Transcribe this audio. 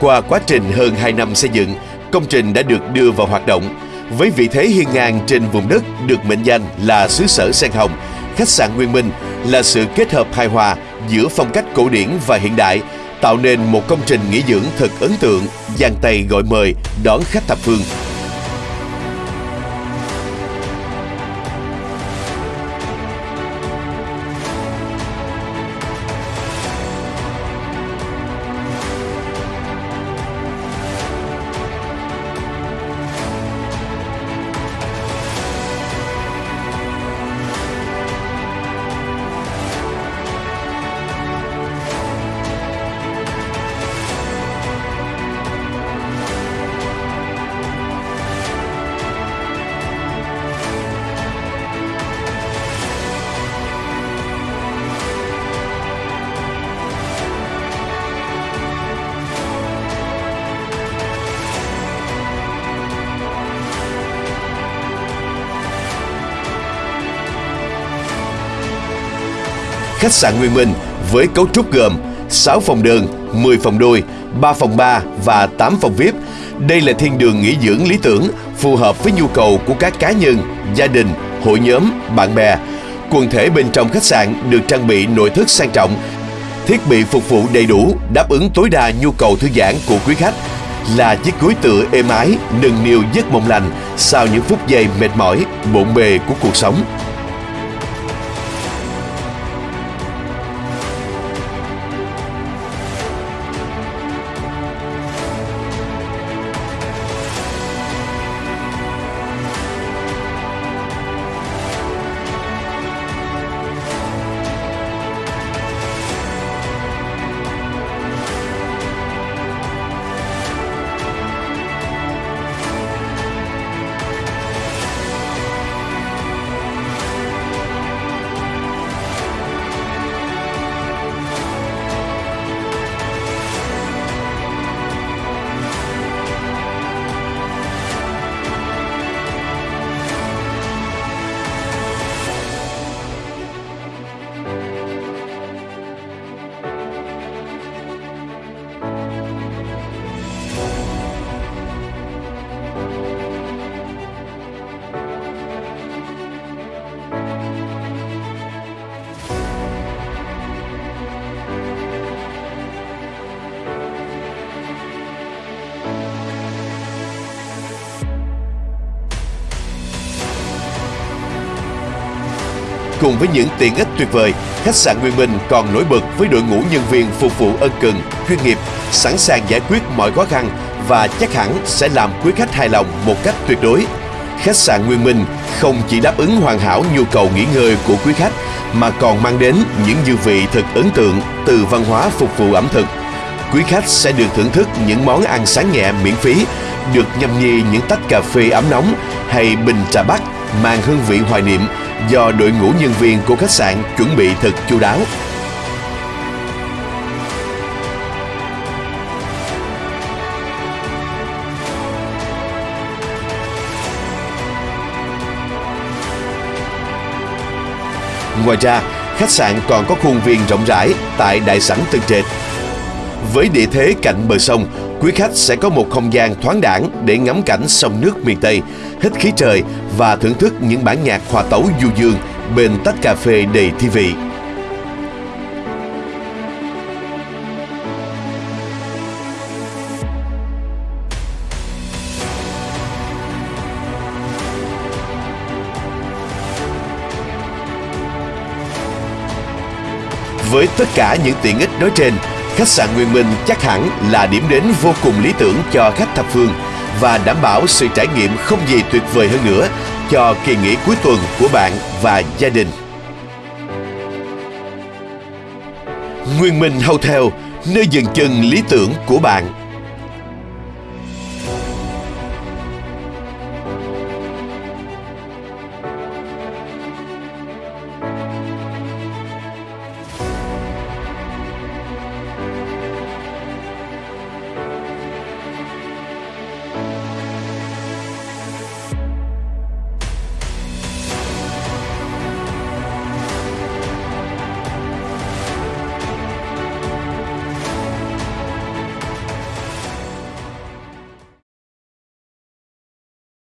Qua quá trình hơn 2 năm xây dựng, công trình đã được đưa vào hoạt động. Với vị thế hiên ngang trên vùng đất được mệnh danh là xứ sở sen hồng, khách sạn Nguyên Minh là sự kết hợp hài hòa giữa phong cách cổ điển và hiện đại, tạo nên một công trình nghỉ dưỡng thật ấn tượng, giang tay gọi mời đón khách thập phương. Khách sạn Nguyên Minh với cấu trúc gồm 6 phòng đơn, 10 phòng đôi, 3 phòng ba và 8 phòng VIP. Đây là thiên đường nghỉ dưỡng lý tưởng, phù hợp với nhu cầu của các cá nhân, gia đình, hội nhóm, bạn bè. Quần thể bên trong khách sạn được trang bị nội thất sang trọng, thiết bị phục vụ đầy đủ, đáp ứng tối đa nhu cầu thư giãn của quý khách là chiếc gối tựa êm ái, nâng niu giấc mộng lành sau những phút giây mệt mỏi, bộn bề của cuộc sống. Cùng với những tiện ích tuyệt vời, khách sạn Nguyên Minh còn nổi bật với đội ngũ nhân viên phục vụ ân cần, chuyên nghiệp, sẵn sàng giải quyết mọi khó khăn và chắc hẳn sẽ làm quý khách hài lòng một cách tuyệt đối. Khách sạn Nguyên Minh không chỉ đáp ứng hoàn hảo nhu cầu nghỉ ngơi của quý khách mà còn mang đến những dư vị thật ấn tượng từ văn hóa phục vụ ẩm thực. Quý khách sẽ được thưởng thức những món ăn sáng nhẹ miễn phí, được nhâm nhi những tách cà phê ấm nóng hay bình trà bắc mang hương vị hoài niệm do đội ngũ nhân viên của khách sạn chuẩn bị thật chu đáo. Ngoài ra, khách sạn còn có khuôn viên rộng rãi tại đại sảnh Tân Trệt. Với địa thế cạnh bờ sông, quý khách sẽ có một không gian thoáng đẳng để ngắm cảnh sông nước miền Tây, hít khí trời và thưởng thức những bản nhạc hòa tấu du dương bên tách cà phê đầy thi vị. Với tất cả những tiện ích nói trên, khách sạn Nguyên Minh chắc hẳn là điểm đến vô cùng lý tưởng cho khách thập phương và đảm bảo sự trải nghiệm không gì tuyệt vời hơn nữa cho kỳ nghỉ cuối tuần của bạn và gia đình. Nguyên Minh Hotel, nơi dừng chân lý tưởng của bạn.